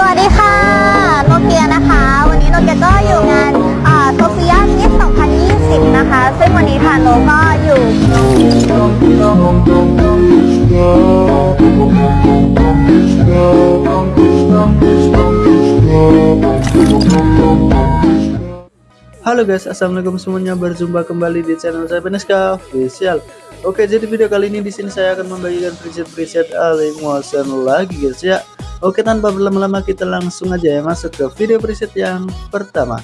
สวัสดีค่ะ โนเกียนะคะ วันนี้โนเกียก็อยู่งานโซเฟียมิส2020 นะคะ ซึ่งวันนี้ค่ะโนก็อยู่ Halo guys, assalamualaikum semuanya. Berjumpa kembali di channel saya Beneska Official. Oke, jadi video kali ini di sini saya akan membagikan preset-preset Ali Motion lagi guys ya. Oke, tanpa berlama-lama kita langsung aja ya masuk ke video preset yang pertama.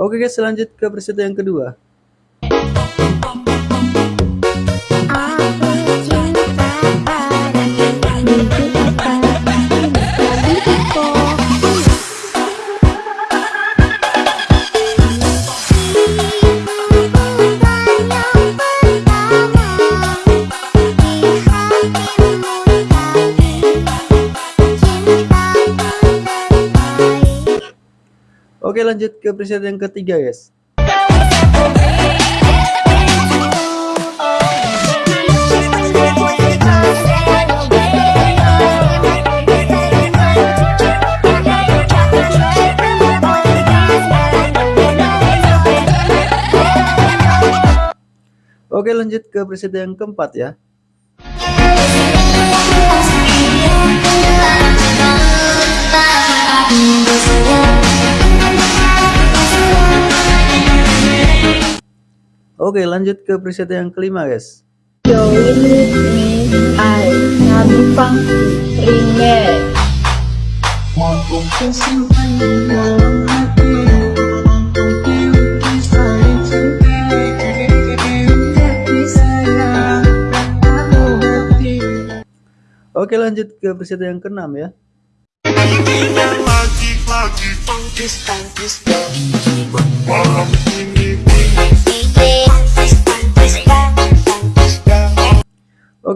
Oke guys, lanjut ke preset yang kedua. Oke, lanjut ke preset yang ketiga guys. Oke, lanjut ke preset yang keempat ya. Oke, lanjut ke preset yang kelima, guys. Oke lanjut ke preset yang keenam ya. Lagi,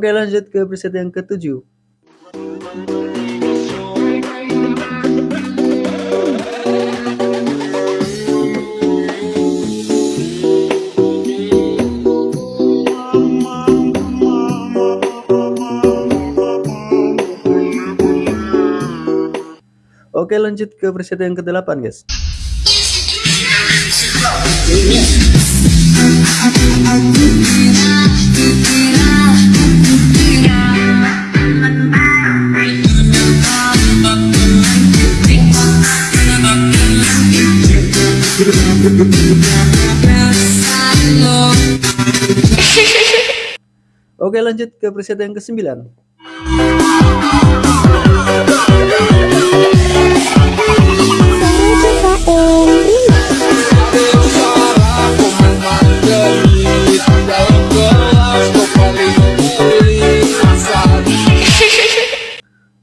Oke, lanjut ke preset yang ketujuh. Oke, lanjut ke preset yang ke-8, guys. Oke, lanjut ke preset yang ke-9.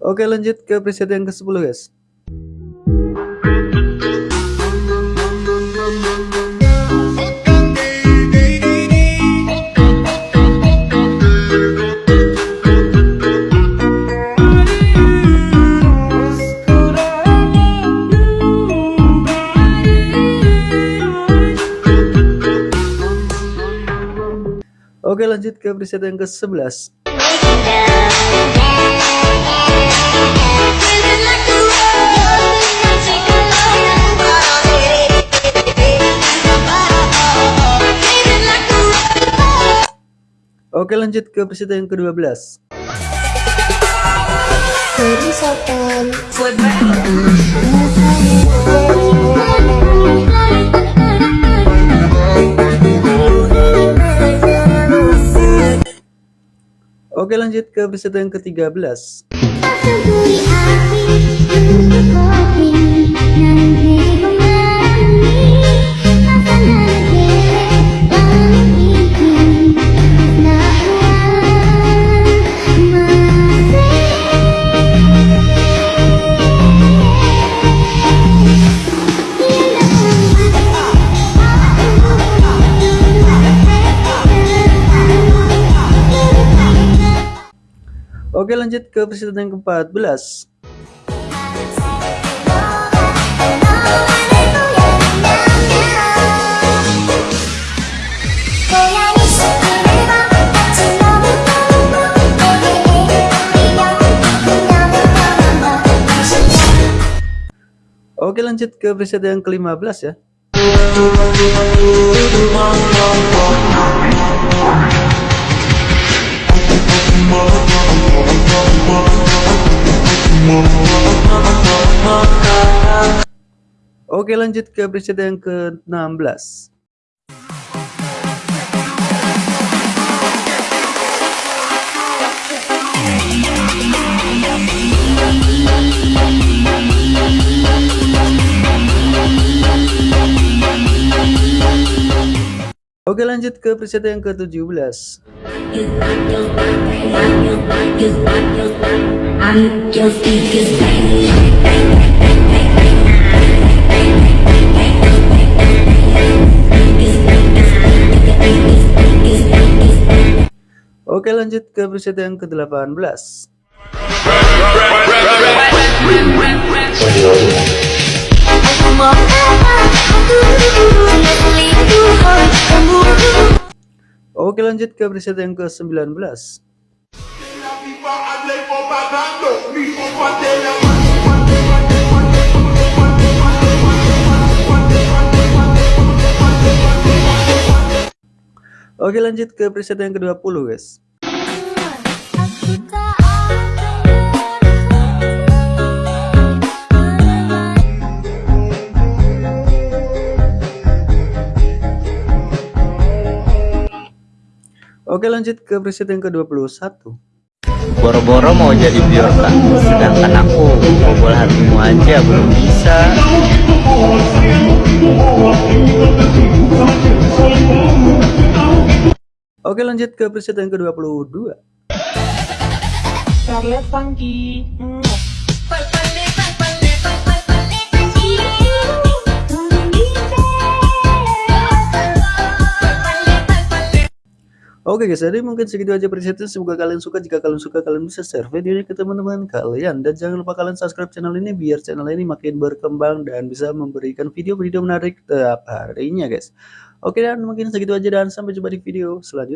Oke, lanjut ke preset yang ke-10, guys. Oke, lanjut ke preset yang ke-11. Oke, lanjut ke preset yang ke-12. Oke, lanjut ke preset yang ke-13. Oke lanjut ke presiden yang ke-14 Oke lanjut ke preset yang ke-15 ya. Oke lanjut ke preset yang ke-16. Oke lanjut ke preset yang ke-17. Oke lanjut ke preset yang ke-18. Oke lanjut ke preset yang ke-19. Oke lanjut ke preset yang ke-20 guys. Oke lanjut ke preset yang ke-21. Boro-boro mau jadi biorka Sedangkan aku Bobol hatimu aja belum bisa Oke lanjut ke preset yang ke-22. Oke guys, jadi mungkin segitu aja presetnya. Semoga kalian suka. Jika kalian suka, kalian bisa share video ini ke teman-teman kalian. Dan jangan lupa kalian subscribe channel ini biar channel ini makin berkembang dan bisa memberikan video-video menarik tiap harinya guys. Oke dan mungkin segitu aja dan sampai jumpa di video selanjutnya.